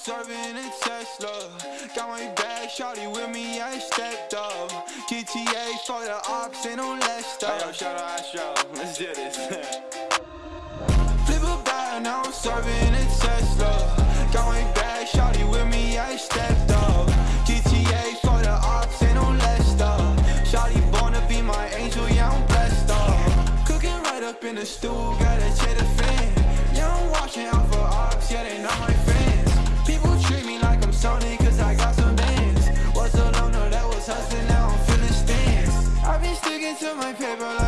serving a Tesla. Got my bag, shawty with me, I stepped up. GTA for the ops, ain't no less up. Hey, yo, shout out Astro, Now I'm serving a Tesla. My bag, shawty with me, I stepped up. GTA for the ops, ain't no less up. Shawty born to be my angel, yeah, I'm blessed up. Cooking right up in the stool, got a the fan. Yeah, I'm watching out for ops, yeah, they not my friends. People treat me like I'm Sony, cause I got some bands. Was alone, no, that was hustling, now I'm feeling stands. I've been sticking to my paper